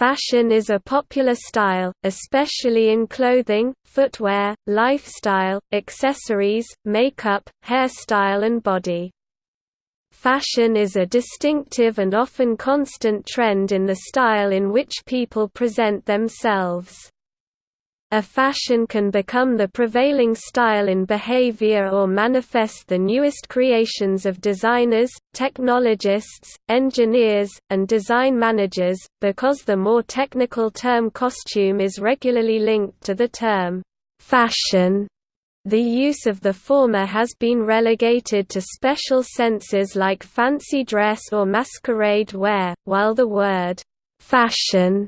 Fashion is a popular style, especially in clothing, footwear, lifestyle, accessories, makeup, hairstyle and body. Fashion is a distinctive and often constant trend in the style in which people present themselves. A fashion can become the prevailing style in behavior or manifest the newest creations of designers, technologists, engineers, and design managers, because the more technical term costume is regularly linked to the term fashion. The use of the former has been relegated to special senses like fancy dress or masquerade wear, while the word fashion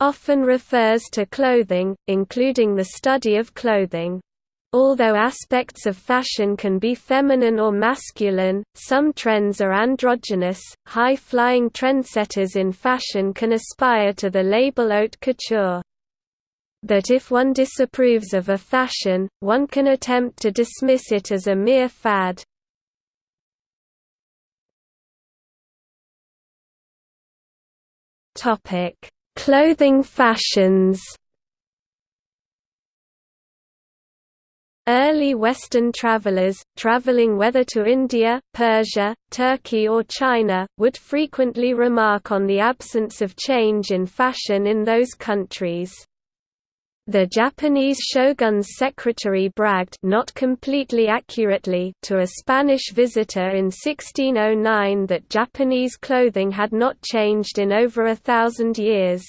often refers to clothing, including the study of clothing. Although aspects of fashion can be feminine or masculine, some trends are androgynous. High flying trendsetters in fashion can aspire to the label haute couture. That if one disapproves of a fashion, one can attempt to dismiss it as a mere fad. Topic Clothing fashions Early Western travelers, traveling whether to India, Persia, Turkey or China, would frequently remark on the absence of change in fashion in those countries. The Japanese shogun's secretary bragged not completely accurately to a Spanish visitor in 1609 that Japanese clothing had not changed in over a thousand years.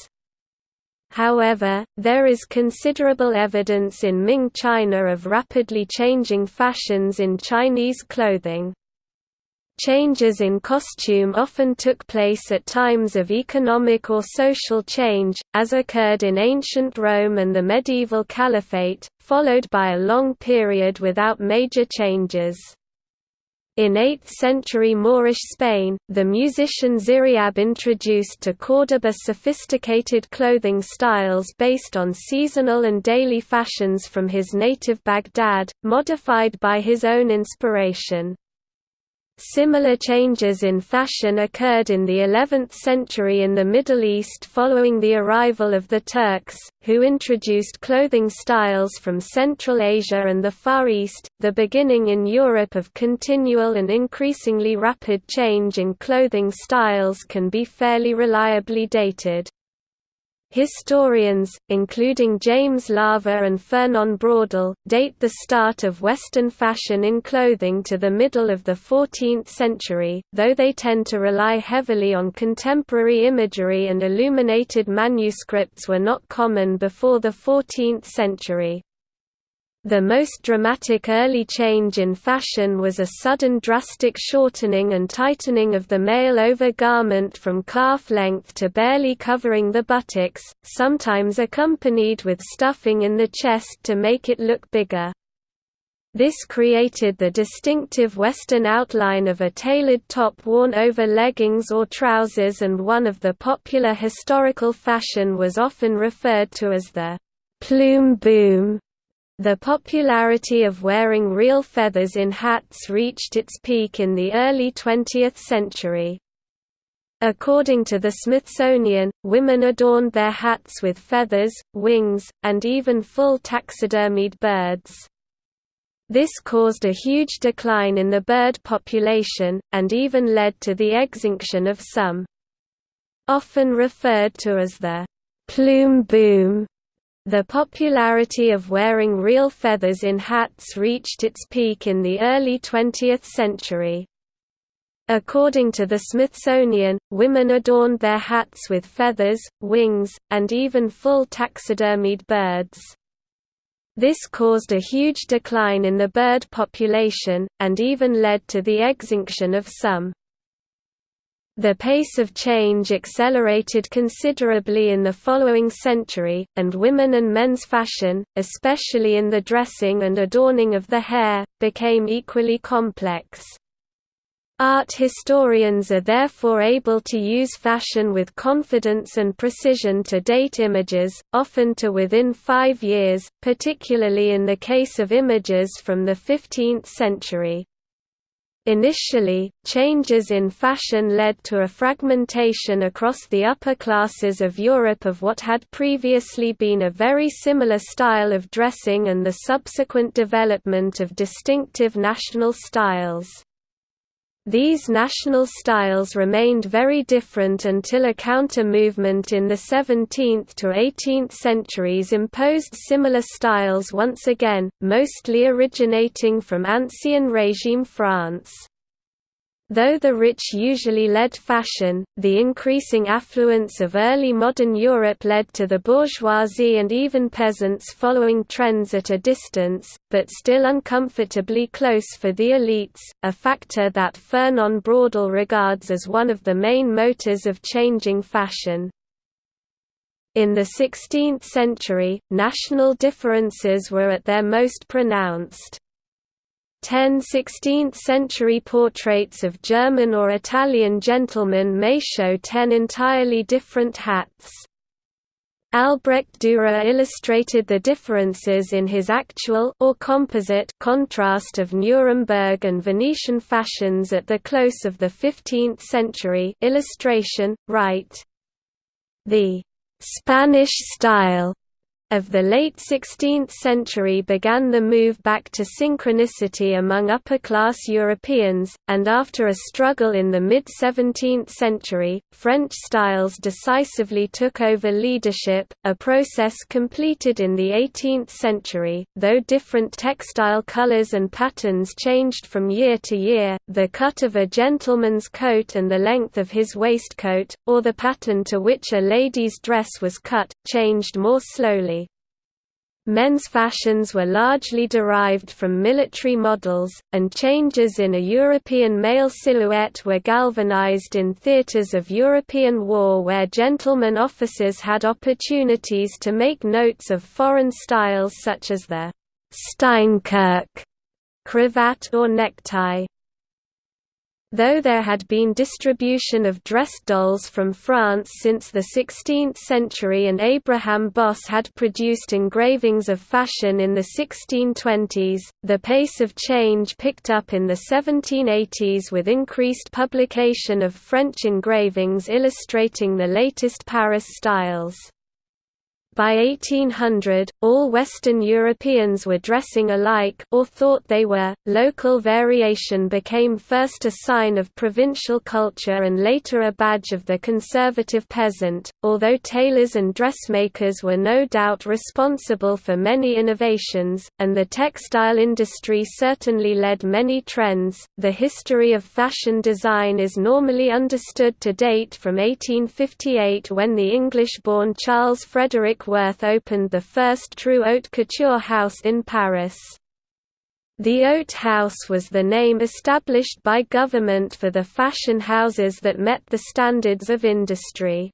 However, there is considerable evidence in Ming China of rapidly changing fashions in Chinese clothing. Changes in costume often took place at times of economic or social change, as occurred in ancient Rome and the medieval Caliphate, followed by a long period without major changes. In 8th-century Moorish Spain, the musician Ziryab introduced to Córdoba sophisticated clothing styles based on seasonal and daily fashions from his native Baghdad, modified by his own inspiration. Similar changes in fashion occurred in the 11th century in the Middle East following the arrival of the Turks, who introduced clothing styles from Central Asia and the Far East. The beginning in Europe of continual and increasingly rapid change in clothing styles can be fairly reliably dated. Historians, including James Laver and Fernand Braudel, date the start of Western fashion in clothing to the middle of the 14th century, though they tend to rely heavily on contemporary imagery and illuminated manuscripts were not common before the 14th century. The most dramatic early change in fashion was a sudden drastic shortening and tightening of the male overgarment from calf length to barely covering the buttocks, sometimes accompanied with stuffing in the chest to make it look bigger. This created the distinctive Western outline of a tailored top worn over leggings or trousers and one of the popular historical fashion was often referred to as the «plume boom» The popularity of wearing real feathers in hats reached its peak in the early 20th century. According to the Smithsonian, women adorned their hats with feathers, wings, and even full taxidermied birds. This caused a huge decline in the bird population, and even led to the extinction of some. Often referred to as the plume boom, the popularity of wearing real feathers in hats reached its peak in the early 20th century. According to the Smithsonian, women adorned their hats with feathers, wings, and even full taxidermied birds. This caused a huge decline in the bird population, and even led to the extinction of some. The pace of change accelerated considerably in the following century, and women and men's fashion, especially in the dressing and adorning of the hair, became equally complex. Art historians are therefore able to use fashion with confidence and precision to date images, often to within five years, particularly in the case of images from the 15th century. Initially, changes in fashion led to a fragmentation across the upper classes of Europe of what had previously been a very similar style of dressing and the subsequent development of distinctive national styles. These national styles remained very different until a counter-movement in the 17th to 18th centuries imposed similar styles once again, mostly originating from Ancien regime France. Though the rich usually led fashion, the increasing affluence of early modern Europe led to the bourgeoisie and even peasants following trends at a distance, but still uncomfortably close for the elites, a factor that Fernand Braudel regards as one of the main motors of changing fashion. In the 16th century, national differences were at their most pronounced. Ten 16th-century portraits of German or Italian gentlemen may show ten entirely different hats. Albrecht Dürer illustrated the differences in his actual or composite contrast of Nuremberg and Venetian fashions at the close of the 15th century illustration, right. The «Spanish style» of the late 16th century began the move back to synchronicity among upper-class Europeans, and after a struggle in the mid-17th century, French styles decisively took over leadership, a process completed in the 18th century, though different textile colors and patterns changed from year to year, the cut of a gentleman's coat and the length of his waistcoat, or the pattern to which a lady's dress was cut, changed more slowly. Men's fashions were largely derived from military models, and changes in a European male silhouette were galvanized in theaters of European war where gentlemen officers had opportunities to make notes of foreign styles such as the Steinkirk cravat or necktie. Though there had been distribution of dress dolls from France since the 16th century and Abraham Bosse had produced engravings of fashion in the 1620s, the pace of change picked up in the 1780s with increased publication of French engravings illustrating the latest Paris styles. By 1800, all Western Europeans were dressing alike or thought they were. Local variation became first a sign of provincial culture and later a badge of the conservative peasant. Although tailors and dressmakers were no doubt responsible for many innovations, and the textile industry certainly led many trends, the history of fashion design is normally understood to date from 1858 when the English-born Charles Frederick Worth opened the first true haute couture house in Paris. The Haute House was the name established by government for the fashion houses that met the standards of industry.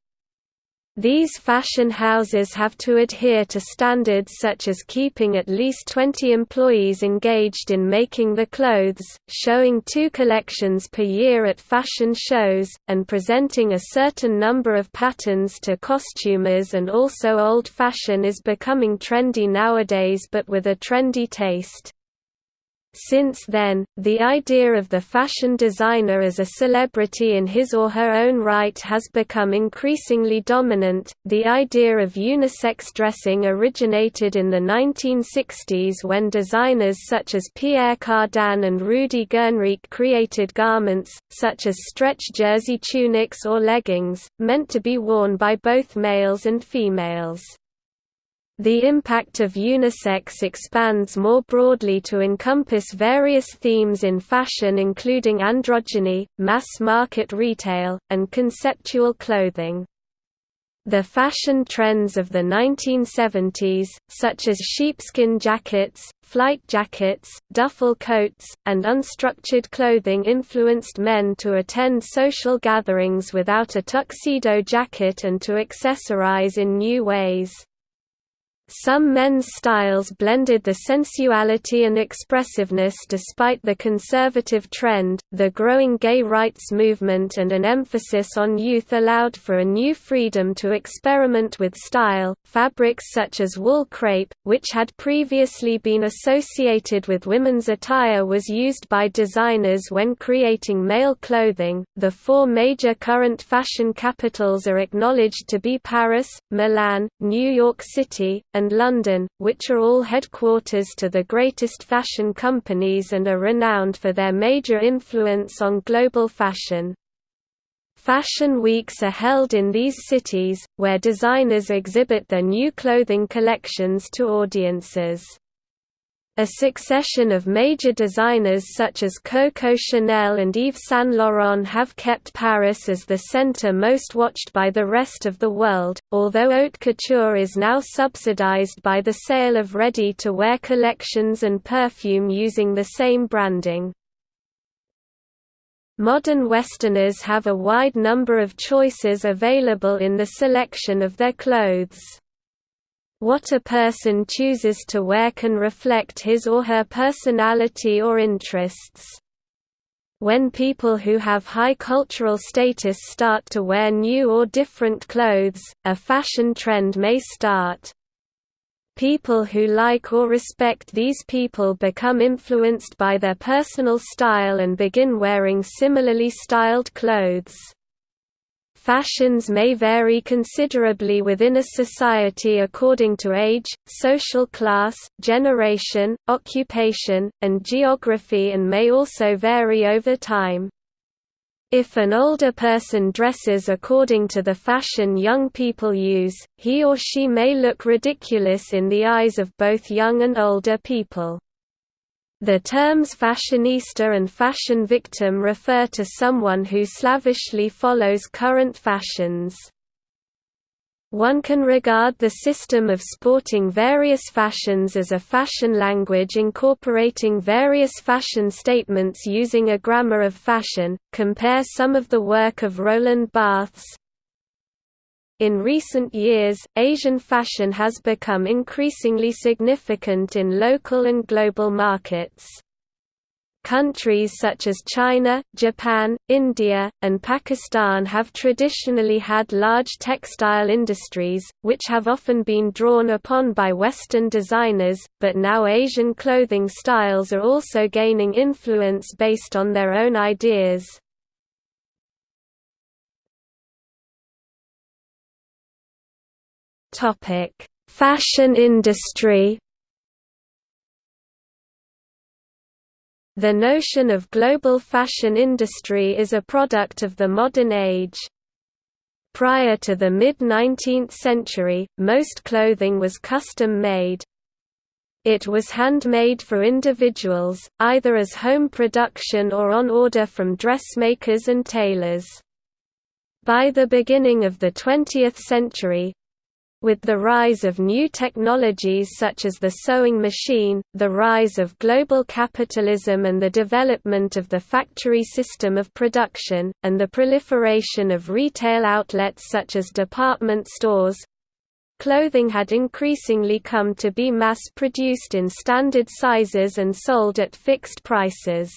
These fashion houses have to adhere to standards such as keeping at least 20 employees engaged in making the clothes, showing two collections per year at fashion shows, and presenting a certain number of patterns to costumers and also old fashion is becoming trendy nowadays but with a trendy taste. Since then, the idea of the fashion designer as a celebrity in his or her own right has become increasingly dominant. The idea of unisex dressing originated in the 1960s when designers such as Pierre Cardin and Rudi Gernreich created garments, such as stretch jersey tunics or leggings, meant to be worn by both males and females. The impact of unisex expands more broadly to encompass various themes in fashion including androgyny, mass-market retail, and conceptual clothing. The fashion trends of the 1970s, such as sheepskin jackets, flight jackets, duffel coats, and unstructured clothing influenced men to attend social gatherings without a tuxedo jacket and to accessorize in new ways. Some men's styles blended the sensuality and expressiveness despite the conservative trend. The growing gay rights movement and an emphasis on youth allowed for a new freedom to experiment with style. Fabrics such as wool crepe, which had previously been associated with women's attire, was used by designers when creating male clothing. The four major current fashion capitals are acknowledged to be Paris, Milan, New York City, and and London, which are all headquarters to the greatest fashion companies and are renowned for their major influence on global fashion. Fashion weeks are held in these cities, where designers exhibit their new clothing collections to audiences. A succession of major designers such as Coco Chanel and Yves Saint Laurent have kept Paris as the center most watched by the rest of the world, although haute couture is now subsidized by the sale of ready-to-wear collections and perfume using the same branding. Modern Westerners have a wide number of choices available in the selection of their clothes. What a person chooses to wear can reflect his or her personality or interests. When people who have high cultural status start to wear new or different clothes, a fashion trend may start. People who like or respect these people become influenced by their personal style and begin wearing similarly styled clothes. Fashions may vary considerably within a society according to age, social class, generation, occupation, and geography and may also vary over time. If an older person dresses according to the fashion young people use, he or she may look ridiculous in the eyes of both young and older people. The terms fashionista and fashion victim refer to someone who slavishly follows current fashions. One can regard the system of sporting various fashions as a fashion language incorporating various fashion statements using a grammar of fashion. Compare some of the work of Roland Barthes, in recent years, Asian fashion has become increasingly significant in local and global markets. Countries such as China, Japan, India, and Pakistan have traditionally had large textile industries, which have often been drawn upon by Western designers, but now Asian clothing styles are also gaining influence based on their own ideas. Topic: Fashion industry. The notion of global fashion industry is a product of the modern age. Prior to the mid-19th century, most clothing was custom-made. It was handmade for individuals, either as home production or on order from dressmakers and tailors. By the beginning of the 20th century, with the rise of new technologies such as the sewing machine, the rise of global capitalism and the development of the factory system of production, and the proliferation of retail outlets such as department stores, clothing had increasingly come to be mass-produced in standard sizes and sold at fixed prices.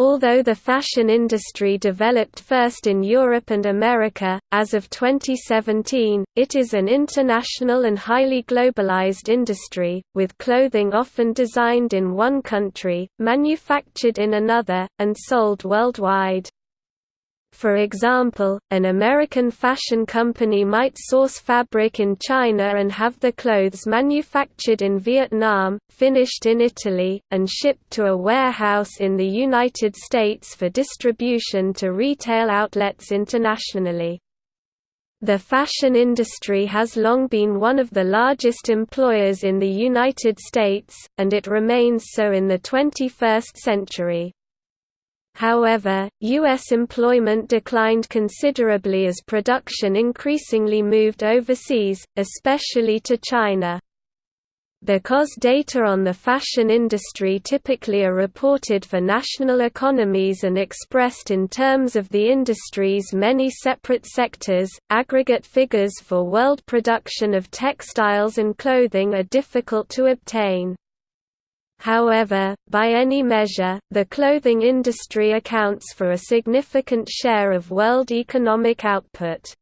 Although the fashion industry developed first in Europe and America, as of 2017, it is an international and highly globalized industry, with clothing often designed in one country, manufactured in another, and sold worldwide. For example, an American fashion company might source fabric in China and have the clothes manufactured in Vietnam, finished in Italy, and shipped to a warehouse in the United States for distribution to retail outlets internationally. The fashion industry has long been one of the largest employers in the United States, and it remains so in the 21st century. However, U.S. employment declined considerably as production increasingly moved overseas, especially to China. Because data on the fashion industry typically are reported for national economies and expressed in terms of the industry's many separate sectors, aggregate figures for world production of textiles and clothing are difficult to obtain. However, by any measure, the clothing industry accounts for a significant share of world economic output.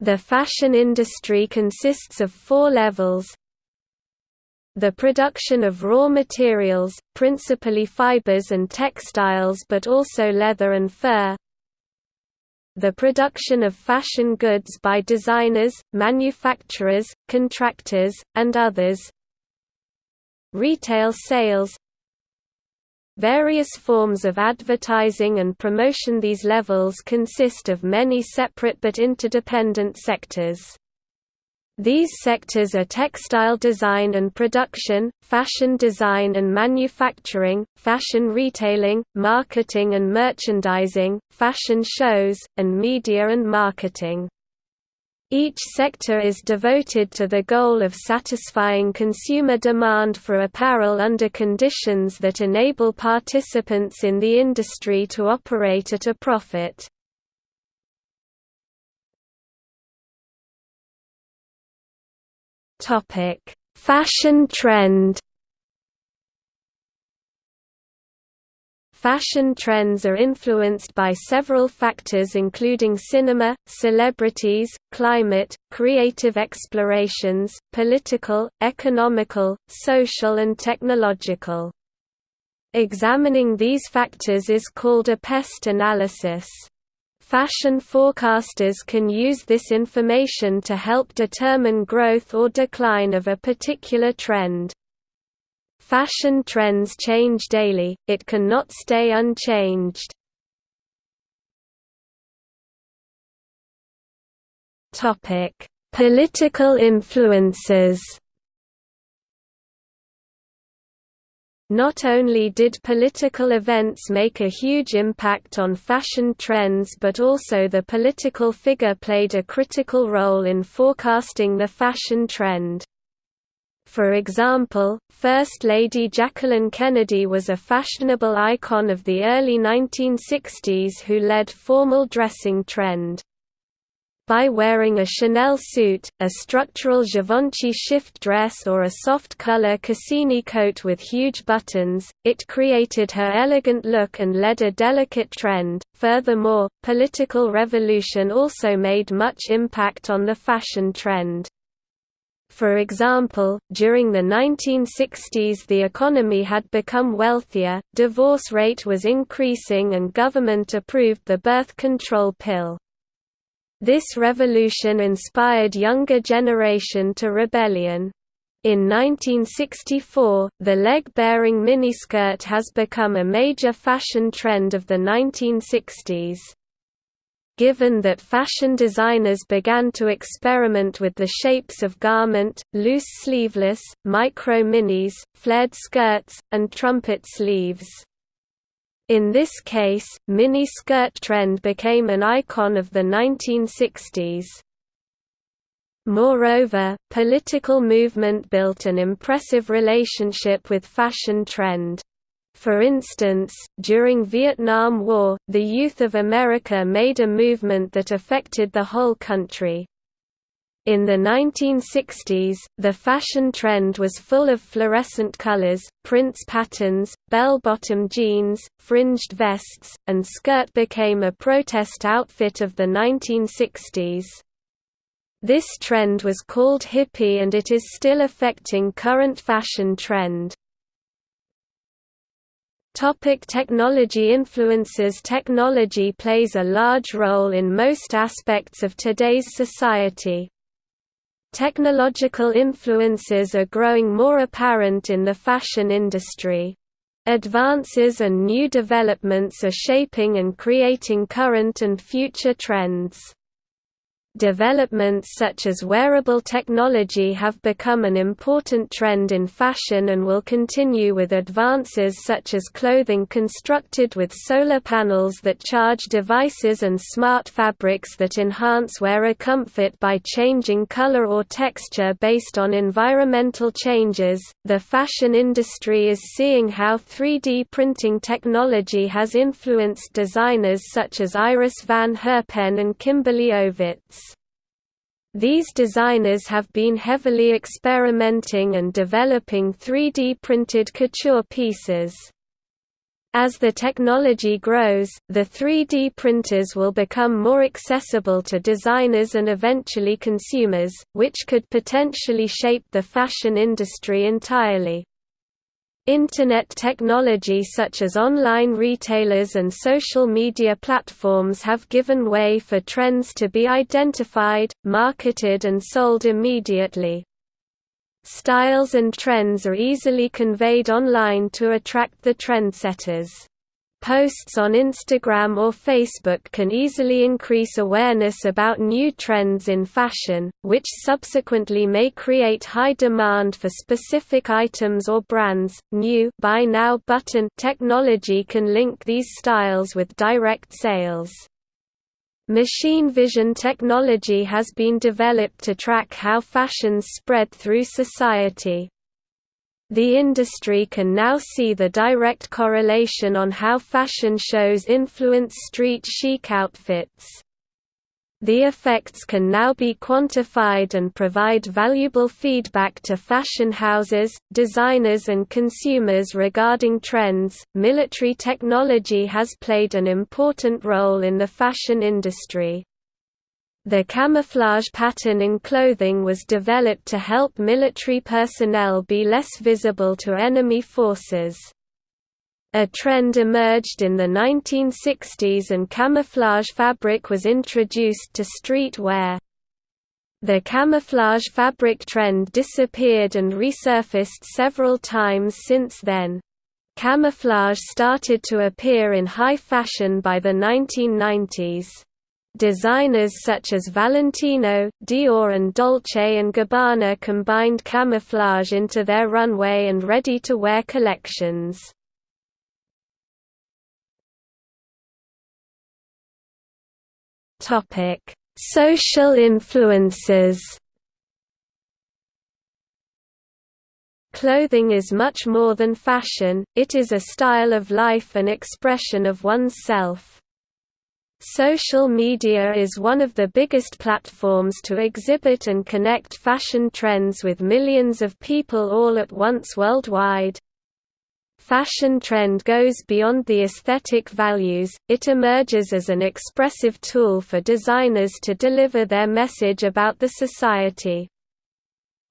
The fashion industry consists of four levels, the production of raw materials, principally fibers and textiles but also leather and fur. The production of fashion goods by designers, manufacturers, contractors, and others. Retail sales Various forms of advertising and promotion These levels consist of many separate but interdependent sectors. These sectors are textile design and production, fashion design and manufacturing, fashion retailing, marketing and merchandising, fashion shows, and media and marketing. Each sector is devoted to the goal of satisfying consumer demand for apparel under conditions that enable participants in the industry to operate at a profit. Fashion trend. Fashion trends are influenced by several factors including cinema, celebrities, climate, creative explorations, political, economical, social and technological. Examining these factors is called a PEST analysis. Fashion forecasters can use this information to help determine growth or decline of a particular trend. Fashion trends change daily, it cannot stay unchanged. Political influences Not only did political events make a huge impact on fashion trends but also the political figure played a critical role in forecasting the fashion trend. For example, First Lady Jacqueline Kennedy was a fashionable icon of the early 1960s who led formal dressing trend. By wearing a Chanel suit, a structural Givenchy shift dress or a soft-color Cassini coat with huge buttons, it created her elegant look and led a delicate trend. Furthermore, political revolution also made much impact on the fashion trend. For example, during the 1960s the economy had become wealthier, divorce rate was increasing and government approved the birth control pill. This revolution inspired younger generation to rebellion. In 1964, the leg-bearing miniskirt has become a major fashion trend of the 1960s. Given that fashion designers began to experiment with the shapes of garment, loose sleeveless, micro-minis, flared skirts, and trumpet sleeves. In this case, mini-skirt trend became an icon of the 1960s. Moreover, political movement built an impressive relationship with fashion trend. For instance, during Vietnam War, the youth of America made a movement that affected the whole country. In the 1960s, the fashion trend was full of fluorescent colors, prints patterns, bell-bottom jeans, fringed vests, and skirt became a protest outfit of the 1960s. This trend was called hippie and it is still affecting current fashion trend. Topic technology influences Technology plays a large role in most aspects of today's society. Technological influences are growing more apparent in the fashion industry. Advances and new developments are shaping and creating current and future trends. Developments such as wearable technology have become an important trend in fashion and will continue with advances such as clothing constructed with solar panels that charge devices and smart fabrics that enhance wearer comfort by changing color or texture based on environmental changes. The fashion industry is seeing how 3D printing technology has influenced designers such as Iris van Herpen and Kimberly Ovitz. These designers have been heavily experimenting and developing 3D printed couture pieces. As the technology grows, the 3D printers will become more accessible to designers and eventually consumers, which could potentially shape the fashion industry entirely. Internet technology such as online retailers and social media platforms have given way for trends to be identified, marketed and sold immediately. Styles and trends are easily conveyed online to attract the trendsetters. Posts on Instagram or Facebook can easily increase awareness about new trends in fashion, which subsequently may create high demand for specific items or brands. New Buy Now button technology can link these styles with direct sales. Machine vision technology has been developed to track how fashions spread through society. The industry can now see the direct correlation on how fashion shows influence street chic outfits. The effects can now be quantified and provide valuable feedback to fashion houses, designers, and consumers regarding trends. Military technology has played an important role in the fashion industry. The camouflage pattern in clothing was developed to help military personnel be less visible to enemy forces. A trend emerged in the 1960s and camouflage fabric was introduced to street wear. The camouflage fabric trend disappeared and resurfaced several times since then. Camouflage started to appear in high fashion by the 1990s. Designers such as Valentino, Dior and Dolce & Gabbana combined camouflage into their runway and ready-to-wear collections. Social influences Clothing is much more than fashion, it is a style of life and expression of one's self. Social media is one of the biggest platforms to exhibit and connect fashion trends with millions of people all at once worldwide. Fashion trend goes beyond the aesthetic values, it emerges as an expressive tool for designers to deliver their message about the society.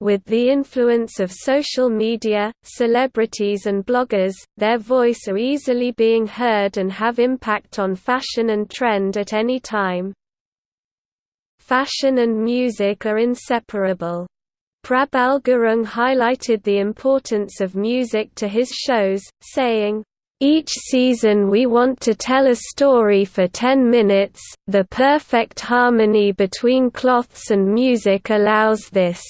With the influence of social media, celebrities and bloggers, their voice are easily being heard and have impact on fashion and trend at any time. Fashion and music are inseparable. Prabal Gurung highlighted the importance of music to his shows, saying, each season we want to tell a story for 10 minutes, the perfect harmony between cloths and music allows this.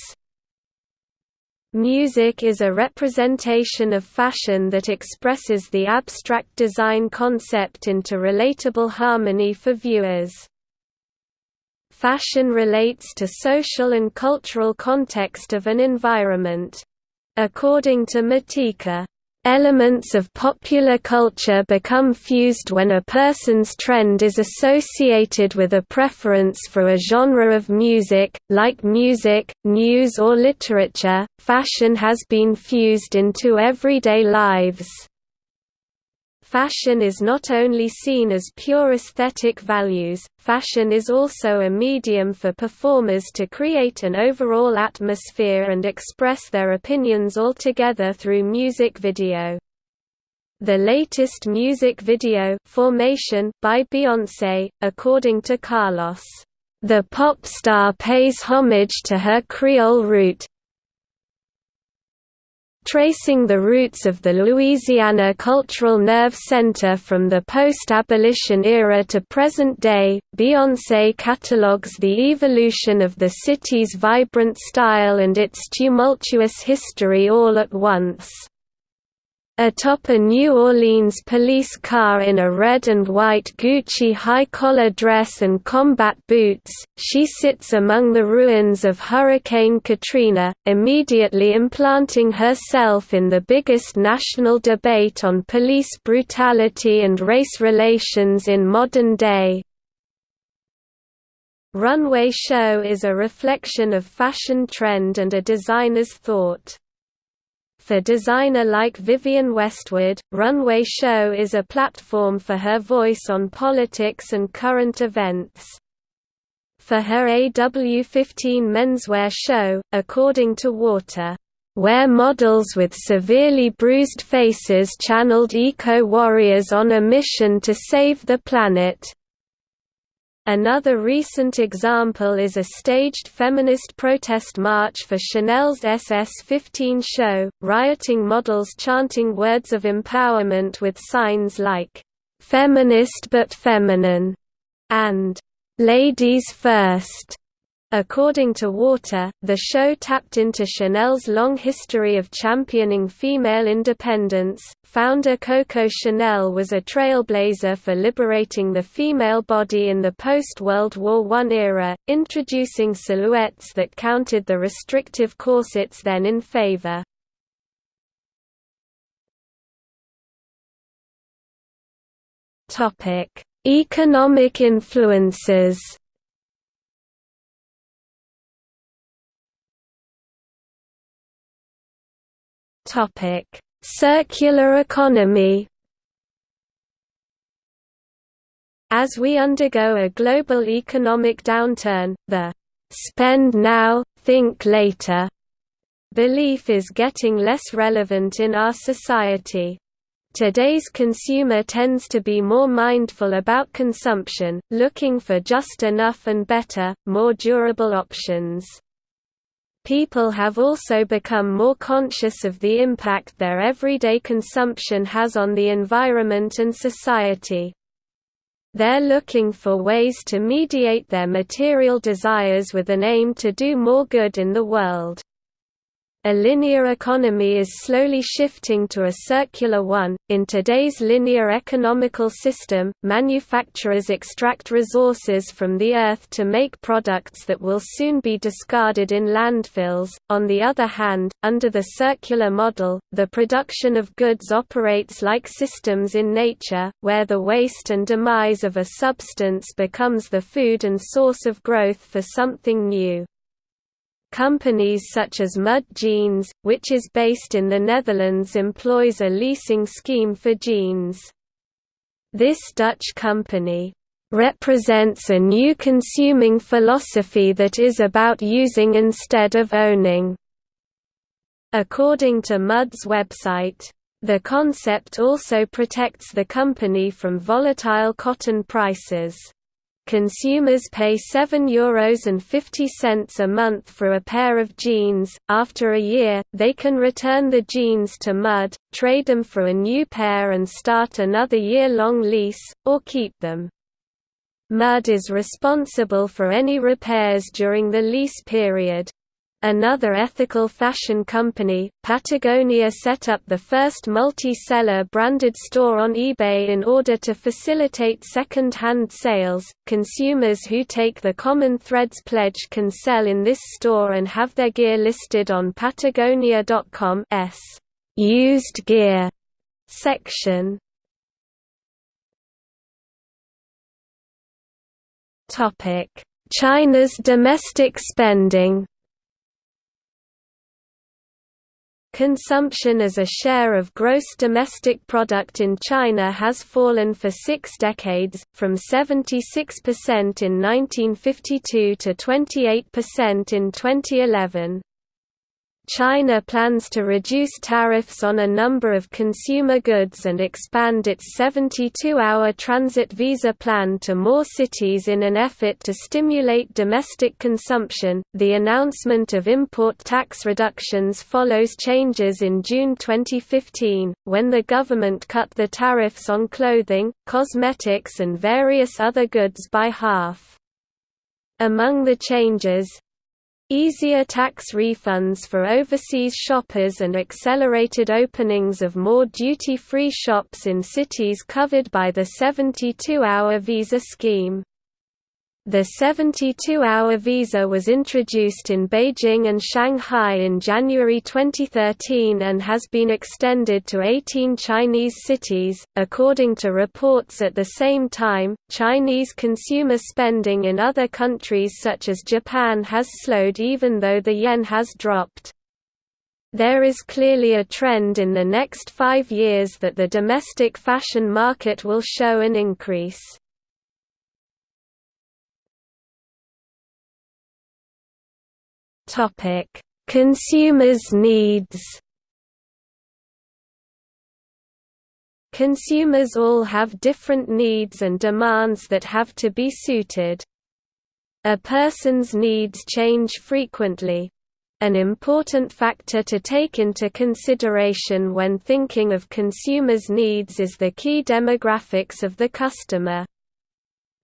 Music is a representation of fashion that expresses the abstract design concept into relatable harmony for viewers. Fashion relates to social and cultural context of an environment. According to Matika, Elements of popular culture become fused when a person's trend is associated with a preference for a genre of music, like music, news or literature. Fashion has been fused into everyday lives. Fashion is not only seen as pure aesthetic values, fashion is also a medium for performers to create an overall atmosphere and express their opinions altogether through music video. The latest music video Formation by Beyoncé, according to Carlos, "...the pop star pays homage to her Creole root, tracing the roots of the Louisiana Cultural Nerve Center from the post-abolition era to present day. Beyoncé catalogues the evolution of the city's vibrant style and its tumultuous history all at once. Atop a New Orleans police car in a red and white Gucci high-collar dress and combat boots, she sits among the ruins of Hurricane Katrina, immediately implanting herself in the biggest national debate on police brutality and race relations in modern day. Runway show is a reflection of fashion trend and a designer's thought. For designer like Vivienne Westwood, Runway Show is a platform for her voice on politics and current events. For her AW15 menswear show, according to Water, where models with severely bruised faces channeled eco-warriors on a mission to save the planet. Another recent example is a staged feminist protest march for Chanel's SS-15 show, rioting models chanting words of empowerment with signs like, "'Feminist but feminine' and "'Ladies first'. According to Water, the show tapped into Chanel's long history of championing female independence. Founder Coco Chanel was a trailblazer for liberating the female body in the post World War I era, introducing silhouettes that countered the restrictive corsets then in favor. Economic influences Topic: Circular economy. As we undergo a global economic downturn, the spend now, think later belief is getting less relevant in our society. Today's consumer tends to be more mindful about consumption, looking for just enough and better, more durable options. People have also become more conscious of the impact their everyday consumption has on the environment and society. They're looking for ways to mediate their material desires with an aim to do more good in the world. A linear economy is slowly shifting to a circular one. In today's linear economical system, manufacturers extract resources from the earth to make products that will soon be discarded in landfills. On the other hand, under the circular model, the production of goods operates like systems in nature, where the waste and demise of a substance becomes the food and source of growth for something new. Companies such as Mud Jeans, which is based in the Netherlands employs a leasing scheme for jeans. This Dutch company represents a new consuming philosophy that is about using instead of owning. According to Mud's website, the concept also protects the company from volatile cotton prices. Consumers pay €7.50 a month for a pair of jeans. After a year, they can return the jeans to Mud, trade them for a new pair and start another year-long lease, or keep them. Mud is responsible for any repairs during the lease period. Another ethical fashion company, Patagonia set up the first multi-seller branded store on eBay in order to facilitate second-hand sales. Consumers who take the Common Threads pledge can sell in this store and have their gear listed on patagonia.com's used gear section. Topic: China's domestic spending Consumption as a share of gross domestic product in China has fallen for six decades, from 76% in 1952 to 28% in 2011. China plans to reduce tariffs on a number of consumer goods and expand its 72-hour transit visa plan to more cities in an effort to stimulate domestic consumption. The announcement of import tax reductions follows changes in June 2015, when the government cut the tariffs on clothing, cosmetics and various other goods by half. Among the changes, Easier tax refunds for overseas shoppers and accelerated openings of more duty-free shops in cities covered by the 72-hour visa scheme. The 72-hour visa was introduced in Beijing and Shanghai in January 2013 and has been extended to 18 Chinese cities. According to reports at the same time, Chinese consumer spending in other countries such as Japan has slowed even though the yen has dropped. There is clearly a trend in the next five years that the domestic fashion market will show an increase. Consumers' needs. Consumers all have different needs and demands that have to be suited. A person's needs change frequently. An important factor to take into consideration when thinking of consumers' needs is the key demographics of the customer.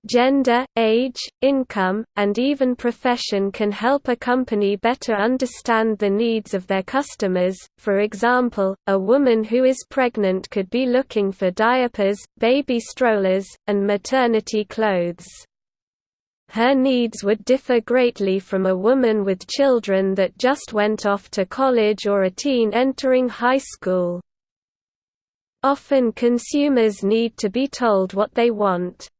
Gender, age, income, and even profession can help a company better understand the needs of their customers. For example, a woman who is pregnant could be looking for diapers, baby strollers, and maternity clothes. Her needs would differ greatly from a woman with children that just went off to college or a teen entering high school. Often consumers need to be told what they want.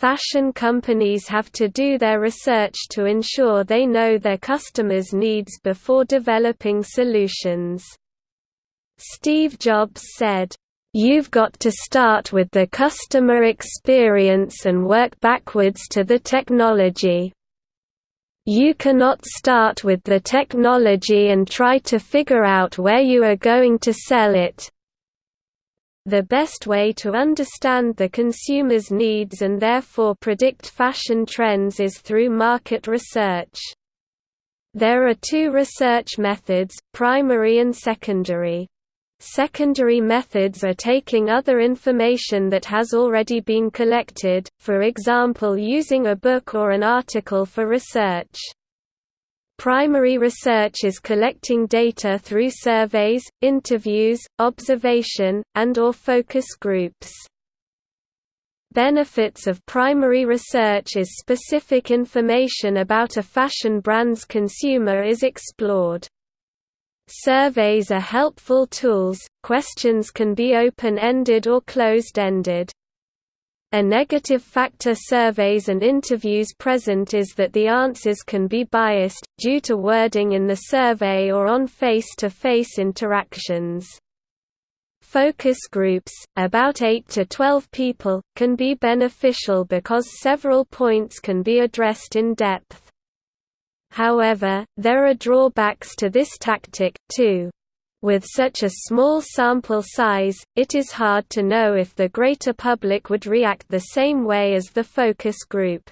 Fashion companies have to do their research to ensure they know their customers' needs before developing solutions. Steve Jobs said, You've got to start with the customer experience and work backwards to the technology. You cannot start with the technology and try to figure out where you are going to sell it. The best way to understand the consumer's needs and therefore predict fashion trends is through market research. There are two research methods, primary and secondary. Secondary methods are taking other information that has already been collected, for example using a book or an article for research. Primary research is collecting data through surveys, interviews, observation, and or focus groups. Benefits of primary research is specific information about a fashion brand's consumer is explored. Surveys are helpful tools, questions can be open-ended or closed-ended. A negative factor surveys and interviews present is that the answers can be biased, due to wording in the survey or on face-to-face -face interactions. Focus groups, about 8 to 12 people, can be beneficial because several points can be addressed in depth. However, there are drawbacks to this tactic, too. With such a small sample size, it is hard to know if the greater public would react the same way as the focus group.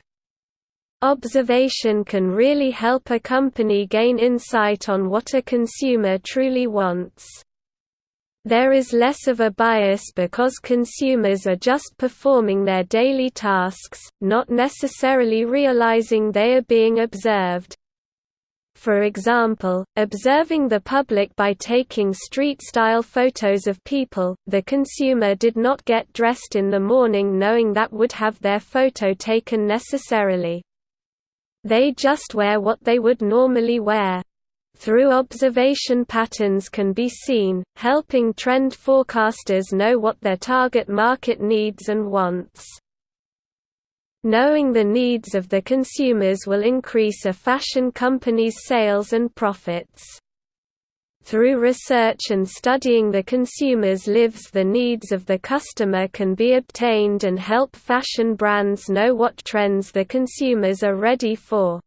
Observation can really help a company gain insight on what a consumer truly wants. There is less of a bias because consumers are just performing their daily tasks, not necessarily realizing they are being observed. For example, observing the public by taking street-style photos of people, the consumer did not get dressed in the morning knowing that would have their photo taken necessarily. They just wear what they would normally wear. Through observation patterns can be seen, helping trend forecasters know what their target market needs and wants. Knowing the needs of the consumers will increase a fashion company's sales and profits. Through research and studying the consumer's lives the needs of the customer can be obtained and help fashion brands know what trends the consumers are ready for.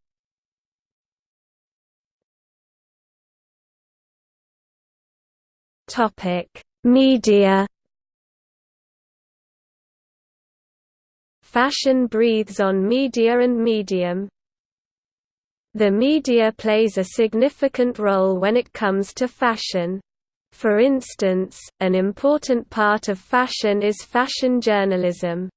Media Fashion breathes on media and medium. The media plays a significant role when it comes to fashion. For instance, an important part of fashion is fashion journalism.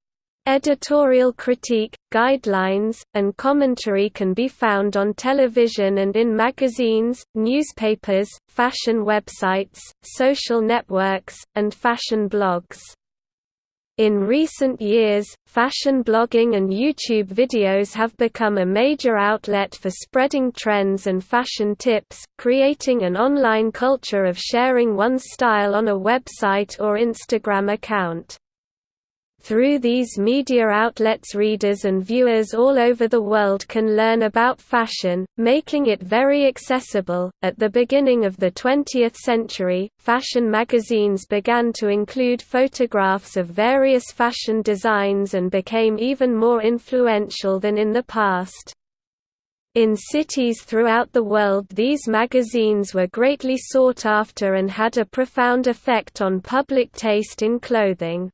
Editorial critique, guidelines, and commentary can be found on television and in magazines, newspapers, fashion websites, social networks, and fashion blogs. In recent years, fashion blogging and YouTube videos have become a major outlet for spreading trends and fashion tips, creating an online culture of sharing one's style on a website or Instagram account. Through these media outlets readers and viewers all over the world can learn about fashion, making it very accessible. At the beginning of the 20th century, fashion magazines began to include photographs of various fashion designs and became even more influential than in the past. In cities throughout the world these magazines were greatly sought after and had a profound effect on public taste in clothing.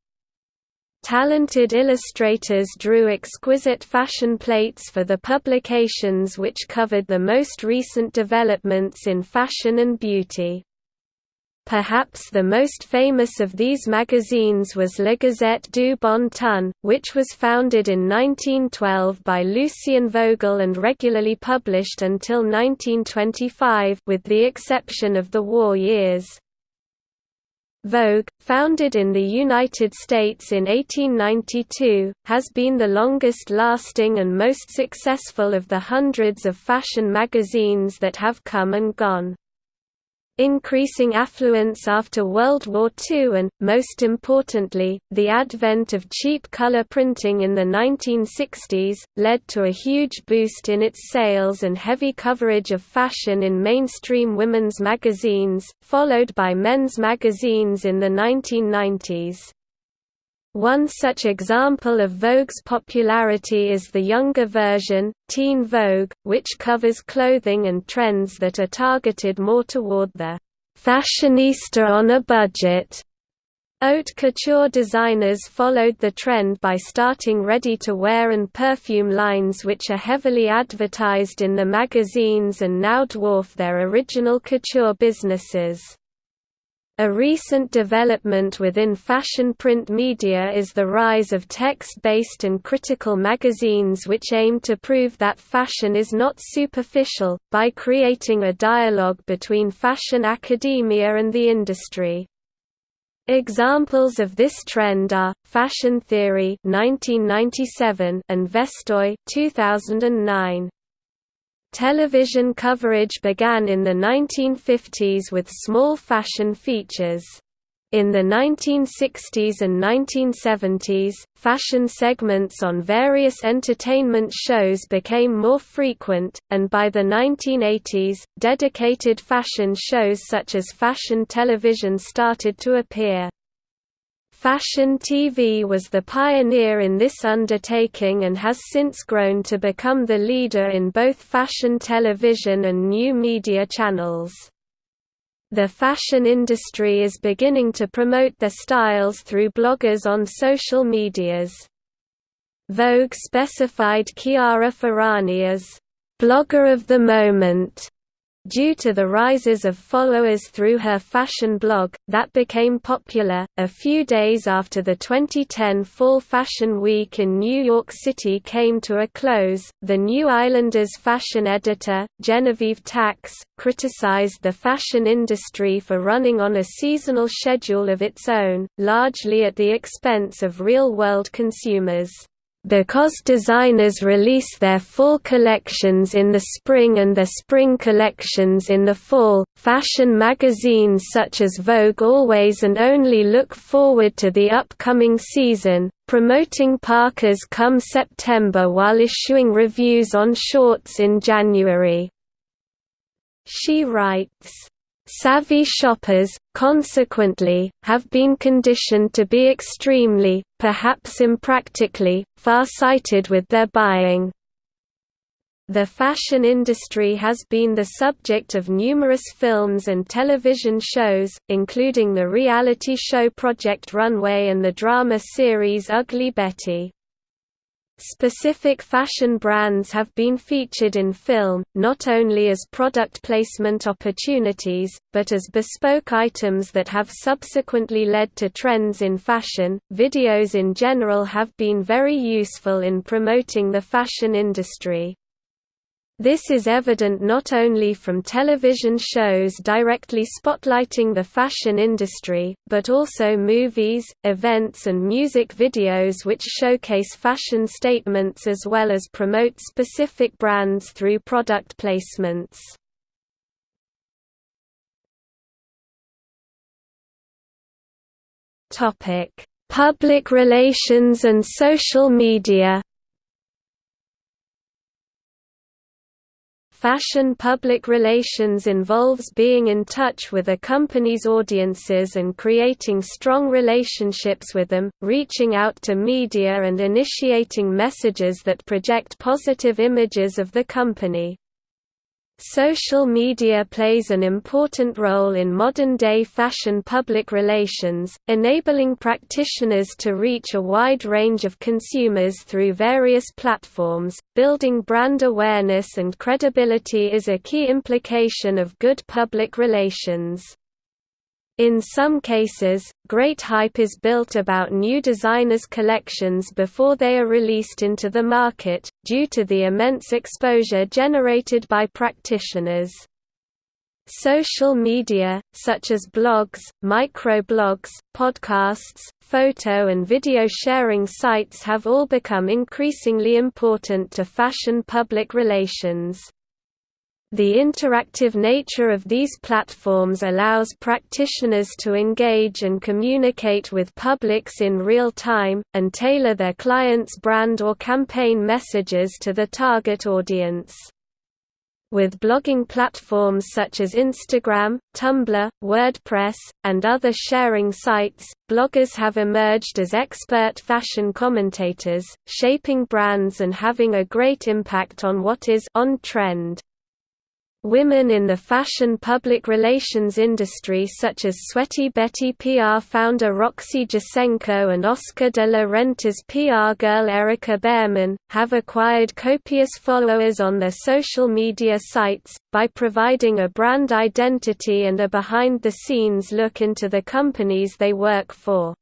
Talented illustrators drew exquisite fashion plates for the publications which covered the most recent developments in fashion and beauty. Perhaps the most famous of these magazines was La Gazette du Bon Ton, which was founded in 1912 by Lucien Vogel and regularly published until 1925 with the exception of the war years. Vogue, founded in the United States in 1892, has been the longest-lasting and most successful of the hundreds of fashion magazines that have come and gone increasing affluence after World War II and, most importantly, the advent of cheap color printing in the 1960s, led to a huge boost in its sales and heavy coverage of fashion in mainstream women's magazines, followed by men's magazines in the 1990s. One such example of Vogue's popularity is the younger version, Teen Vogue, which covers clothing and trends that are targeted more toward the fashionista on a budget. Haute couture designers followed the trend by starting ready-to-wear and perfume lines which are heavily advertised in the magazines and now dwarf their original couture businesses. A recent development within fashion print media is the rise of text-based and critical magazines which aim to prove that fashion is not superficial, by creating a dialogue between fashion academia and the industry. Examples of this trend are Fashion Theory (1997) and Vestoj (2009). Television coverage began in the 1950s with small fashion features. In the 1960s and 1970s, fashion segments on various entertainment shows became more frequent, and by the 1980s, dedicated fashion shows such as fashion television started to appear. Fashion TV was the pioneer in this undertaking and has since grown to become the leader in both fashion television and new media channels. The fashion industry is beginning to promote their styles through bloggers on social medias. Vogue specified Chiara Ferragni as, "...blogger of the moment", Due to the rises of followers through her fashion blog, that became popular. A few days after the 2010 Fall Fashion Week in New York City came to a close, the New Islanders fashion editor, Genevieve Tax, criticized the fashion industry for running on a seasonal schedule of its own, largely at the expense of real world consumers. Because designers release their fall collections in the spring and their spring collections in the fall, fashion magazines such as Vogue always and only look forward to the upcoming season, promoting parkas come September while issuing reviews on shorts in January. She writes, Savvy shoppers, consequently, have been conditioned to be extremely, perhaps impractically, far-sighted with their buying. The fashion industry has been the subject of numerous films and television shows, including the reality show Project Runway and the drama series Ugly Betty. Specific fashion brands have been featured in film, not only as product placement opportunities, but as bespoke items that have subsequently led to trends in fashion. Videos in general have been very useful in promoting the fashion industry. This is evident not only from television shows directly spotlighting the fashion industry, but also movies, events and music videos which showcase fashion statements as well as promote specific brands through product placements. Public relations and social media Fashion public relations involves being in touch with a company's audiences and creating strong relationships with them, reaching out to media and initiating messages that project positive images of the company. Social media plays an important role in modern-day fashion public relations, enabling practitioners to reach a wide range of consumers through various platforms. Building brand awareness and credibility is a key implication of good public relations. In some cases, great hype is built about new designers' collections before they are released into the market, due to the immense exposure generated by practitioners. Social media, such as blogs, microblogs, podcasts, photo and video sharing sites have all become increasingly important to fashion public relations. The interactive nature of these platforms allows practitioners to engage and communicate with publics in real time, and tailor their clients' brand or campaign messages to the target audience. With blogging platforms such as Instagram, Tumblr, WordPress, and other sharing sites, bloggers have emerged as expert fashion commentators, shaping brands and having a great impact on what is on trend. Women in the fashion public relations industry such as Sweaty Betty PR founder Roxy Jacenko and Oscar de la Renta's PR girl Erika Bearman, have acquired copious followers on their social media sites, by providing a brand identity and a behind-the-scenes look into the companies they work for.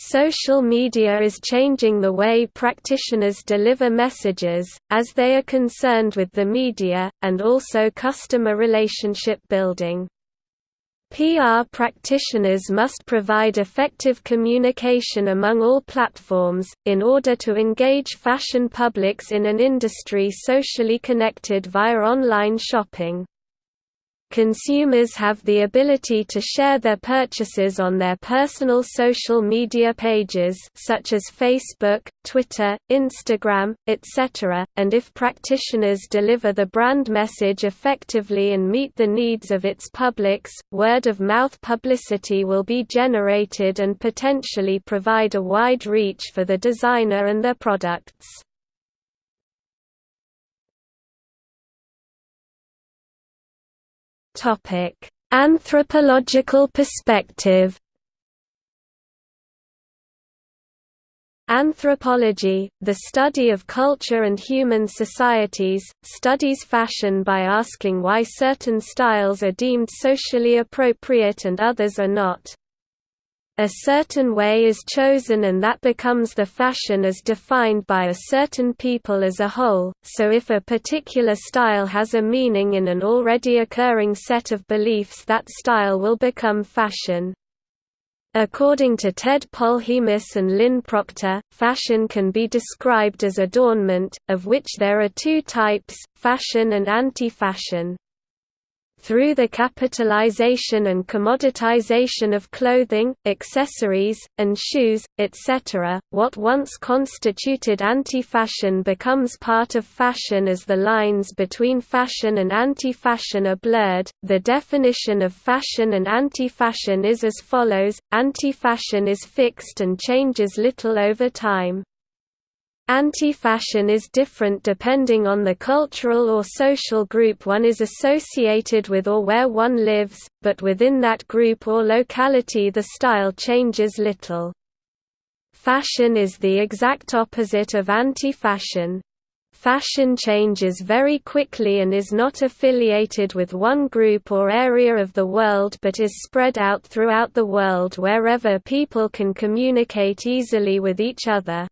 Social media is changing the way practitioners deliver messages, as they are concerned with the media, and also customer relationship building. PR practitioners must provide effective communication among all platforms, in order to engage fashion publics in an industry socially connected via online shopping. Consumers have the ability to share their purchases on their personal social media pages such as Facebook, Twitter, Instagram, etc., and if practitioners deliver the brand message effectively and meet the needs of its publics, word-of-mouth publicity will be generated and potentially provide a wide reach for the designer and their products. Topic: Anthropological perspective. Anthropology, the study of culture and human societies, studies fashion by asking why certain styles are deemed socially appropriate and others are not. A certain way is chosen and that becomes the fashion as defined by a certain people as a whole, so if a particular style has a meaning in an already occurring set of beliefs that style will become fashion. According to Ted Polhemus and Lynn Proctor, fashion can be described as adornment, of which there are two types, fashion and anti-fashion. Through the capitalization and commoditization of clothing, accessories, and shoes, etc., what once constituted anti-fashion becomes part of fashion as the lines between fashion and anti-fashion are blurred. The definition of fashion and anti-fashion is as follows: anti-fashion is fixed and changes little over time. Anti-fashion is different depending on the cultural or social group one is associated with or where one lives, but within that group or locality the style changes little. Fashion is the exact opposite of anti-fashion. Fashion changes very quickly and is not affiliated with one group or area of the world but is spread out throughout the world wherever people can communicate easily with each other.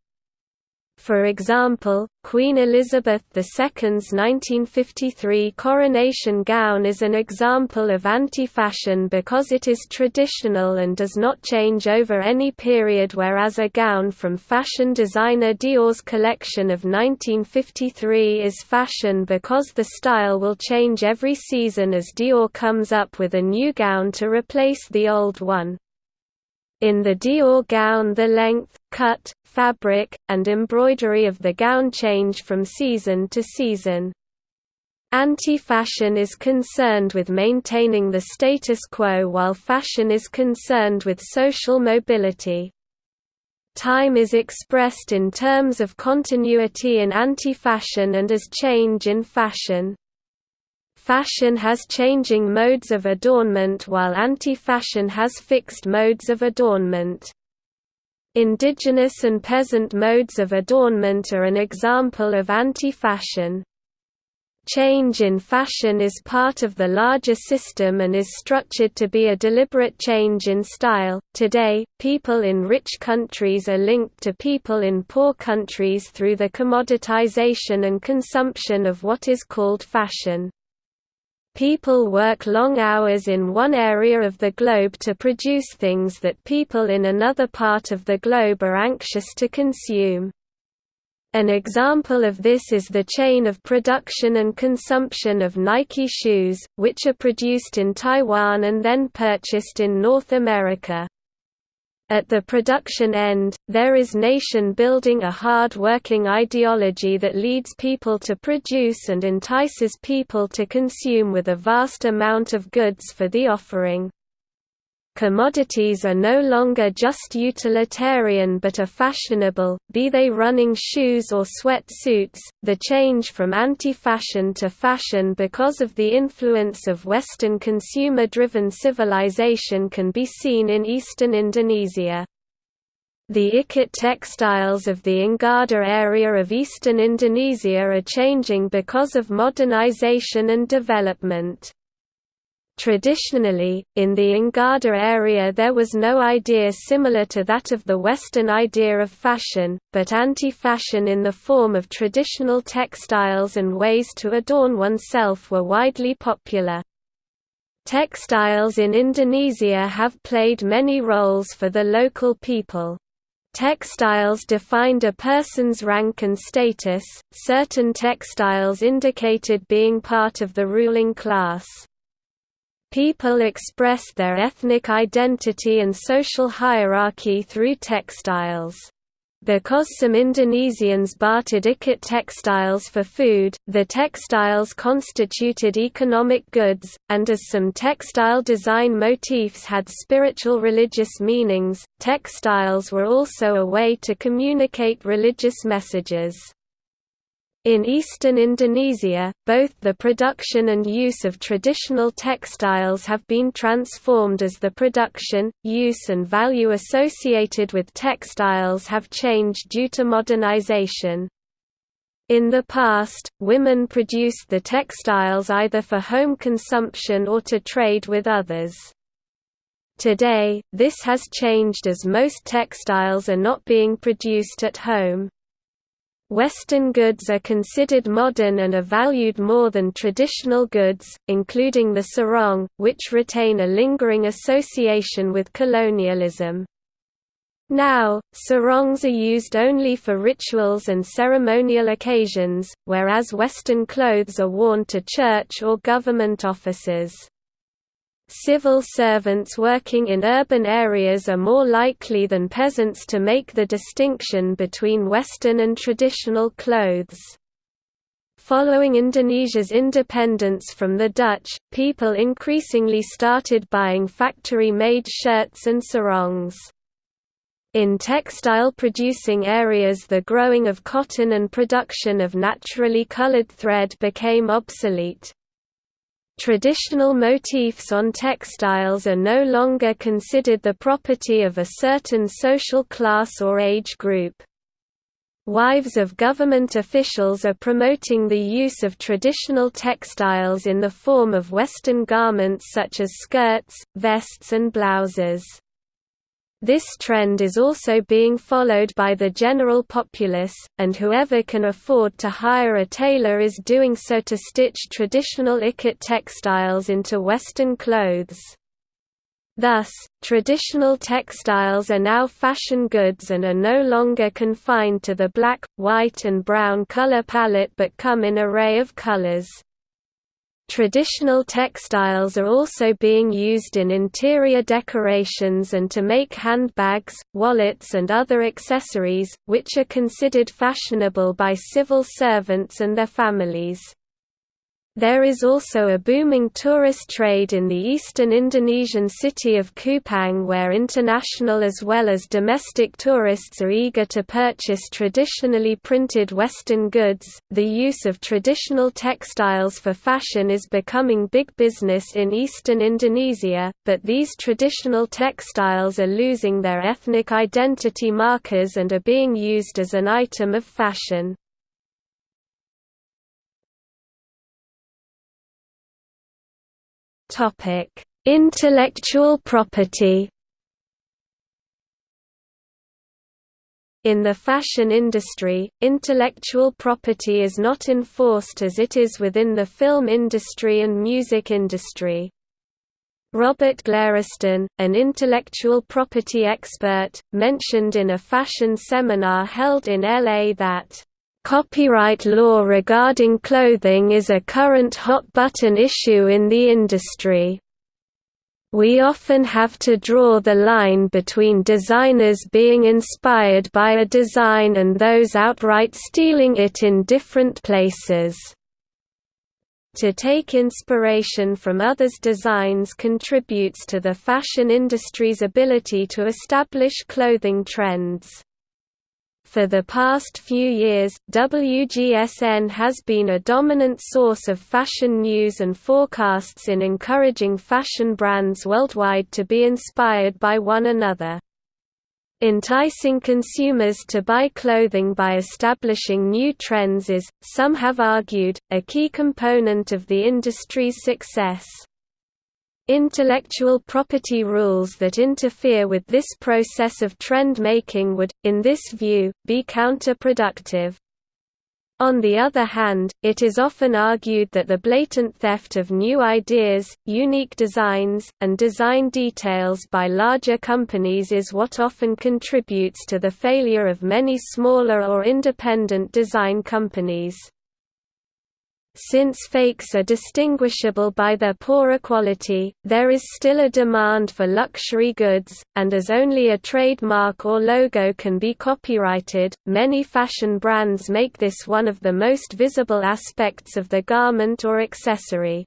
For example, Queen Elizabeth II's 1953 coronation gown is an example of anti-fashion because it is traditional and does not change over any period whereas a gown from fashion designer Dior's collection of 1953 is fashion because the style will change every season as Dior comes up with a new gown to replace the old one. In the Dior gown the length, cut, fabric, and embroidery of the gown change from season to season. Anti-fashion is concerned with maintaining the status quo while fashion is concerned with social mobility. Time is expressed in terms of continuity in anti-fashion and as change in fashion. Fashion has changing modes of adornment while anti-fashion has fixed modes of adornment. Indigenous and peasant modes of adornment are an example of anti-fashion. Change in fashion is part of the larger system and is structured to be a deliberate change in style. Today, people in rich countries are linked to people in poor countries through the commoditization and consumption of what is called fashion. People work long hours in one area of the globe to produce things that people in another part of the globe are anxious to consume. An example of this is the chain of production and consumption of Nike shoes, which are produced in Taiwan and then purchased in North America. At the production end, there is nation-building a hard-working ideology that leads people to produce and entices people to consume with a vast amount of goods for the offering. Commodities are no longer just utilitarian but are fashionable, be they running shoes or sweatsuits. The change from anti fashion to fashion because of the influence of Western consumer driven civilization can be seen in eastern Indonesia. The Ikat textiles of the Ngada area of eastern Indonesia are changing because of modernization and development. Traditionally, in the Ngada area there was no idea similar to that of the Western idea of fashion, but anti-fashion in the form of traditional textiles and ways to adorn oneself were widely popular. Textiles in Indonesia have played many roles for the local people. Textiles defined a person's rank and status, certain textiles indicated being part of the ruling class. People expressed their ethnic identity and social hierarchy through textiles. Because some Indonesians bartered ikat textiles for food, the textiles constituted economic goods, and as some textile design motifs had spiritual religious meanings, textiles were also a way to communicate religious messages. In eastern Indonesia, both the production and use of traditional textiles have been transformed as the production, use and value associated with textiles have changed due to modernization. In the past, women produced the textiles either for home consumption or to trade with others. Today, this has changed as most textiles are not being produced at home. Western goods are considered modern and are valued more than traditional goods, including the sarong, which retain a lingering association with colonialism. Now, sarongs are used only for rituals and ceremonial occasions, whereas Western clothes are worn to church or government offices. Civil servants working in urban areas are more likely than peasants to make the distinction between Western and traditional clothes. Following Indonesia's independence from the Dutch, people increasingly started buying factory-made shirts and sarongs. In textile-producing areas the growing of cotton and production of naturally colored thread became obsolete. Traditional motifs on textiles are no longer considered the property of a certain social class or age group. Wives of government officials are promoting the use of traditional textiles in the form of Western garments such as skirts, vests and blouses. This trend is also being followed by the general populace, and whoever can afford to hire a tailor is doing so to stitch traditional ikat textiles into Western clothes. Thus, traditional textiles are now fashion goods and are no longer confined to the black, white and brown color palette but come in array of colors. Traditional textiles are also being used in interior decorations and to make handbags, wallets and other accessories, which are considered fashionable by civil servants and their families. There is also a booming tourist trade in the eastern Indonesian city of Kupang where international as well as domestic tourists are eager to purchase traditionally printed Western goods. The use of traditional textiles for fashion is becoming big business in eastern Indonesia, but these traditional textiles are losing their ethnic identity markers and are being used as an item of fashion. Topic: Intellectual property. In the fashion industry, intellectual property is not enforced as it is within the film industry and music industry. Robert Glariston, an intellectual property expert, mentioned in a fashion seminar held in LA that Copyright law regarding clothing is a current hot-button issue in the industry. We often have to draw the line between designers being inspired by a design and those outright stealing it in different places. To take inspiration from others' designs contributes to the fashion industry's ability to establish clothing trends. For the past few years, WGSN has been a dominant source of fashion news and forecasts in encouraging fashion brands worldwide to be inspired by one another. Enticing consumers to buy clothing by establishing new trends is, some have argued, a key component of the industry's success. Intellectual property rules that interfere with this process of trend-making would, in this view, be counterproductive. On the other hand, it is often argued that the blatant theft of new ideas, unique designs, and design details by larger companies is what often contributes to the failure of many smaller or independent design companies. Since fakes are distinguishable by their poorer quality, there is still a demand for luxury goods, and as only a trademark or logo can be copyrighted, many fashion brands make this one of the most visible aspects of the garment or accessory.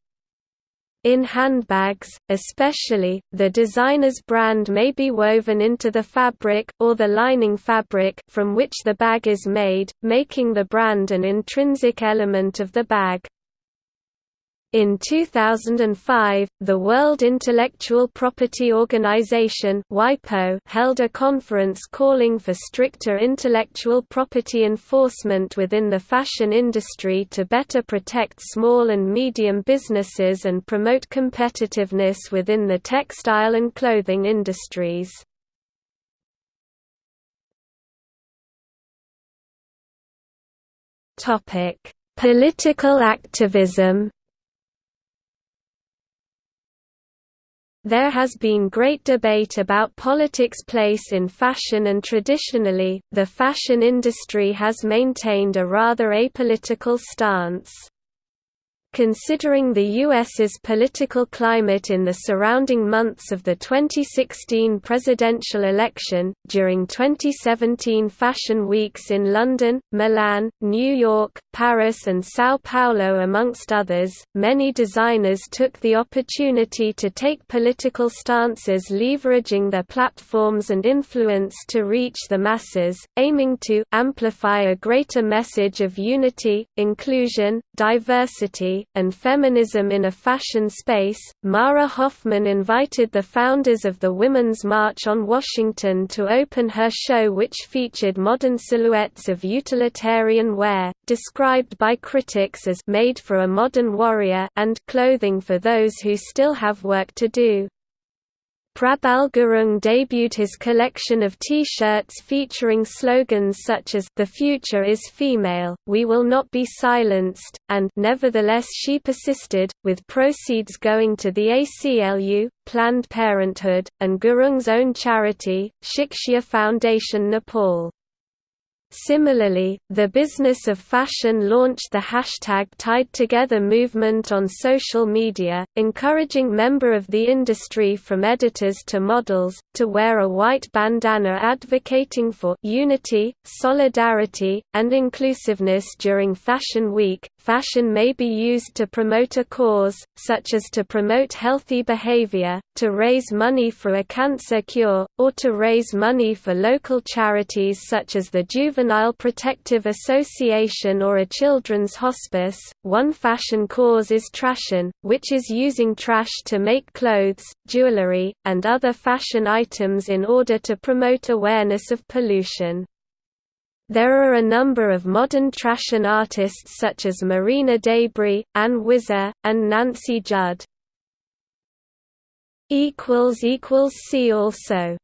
In handbags, especially, the designer's brand may be woven into the fabric, or the lining fabric, from which the bag is made, making the brand an intrinsic element of the bag. In 2005, the World Intellectual Property Organization held a conference calling for stricter intellectual property enforcement within the fashion industry to better protect small and medium businesses and promote competitiveness within the textile and clothing industries. Political activism There has been great debate about politics' place in fashion and traditionally, the fashion industry has maintained a rather apolitical stance. Considering the U.S.'s political climate in the surrounding months of the 2016 presidential election, during 2017 Fashion Weeks in London, Milan, New York, Paris and São Paulo amongst others, many designers took the opportunity to take political stances leveraging their platforms and influence to reach the masses, aiming to amplify a greater message of unity, inclusion, diversity, and feminism in a fashion space. Mara Hoffman invited the founders of the Women's March on Washington to open her show, which featured modern silhouettes of utilitarian wear, described by critics as made for a modern warrior, and clothing for those who still have work to do. Prabal Gurung debuted his collection of T-shirts featuring slogans such as «The future is female, we will not be silenced», and «Nevertheless she persisted», with proceeds going to the ACLU, Planned Parenthood, and Gurung's own charity, Shiksha Foundation Nepal. Similarly, the business of fashion launched the hashtag Tied Together movement on social media, encouraging member of the industry from editors to models, to wear a white bandana advocating for unity, solidarity, and inclusiveness during Fashion Week. Fashion may be used to promote a cause, such as to promote healthy behavior, to raise money for a cancer cure, or to raise money for local charities such as the Juvenile Protective Association or a children's hospice. One fashion cause is trashion, which is using trash to make clothes, jewelry, and other fashion items in order to promote awareness of pollution. There are a number of modern trashion artists such as Marina Debris, Ann Wizer, and Nancy Judd. See also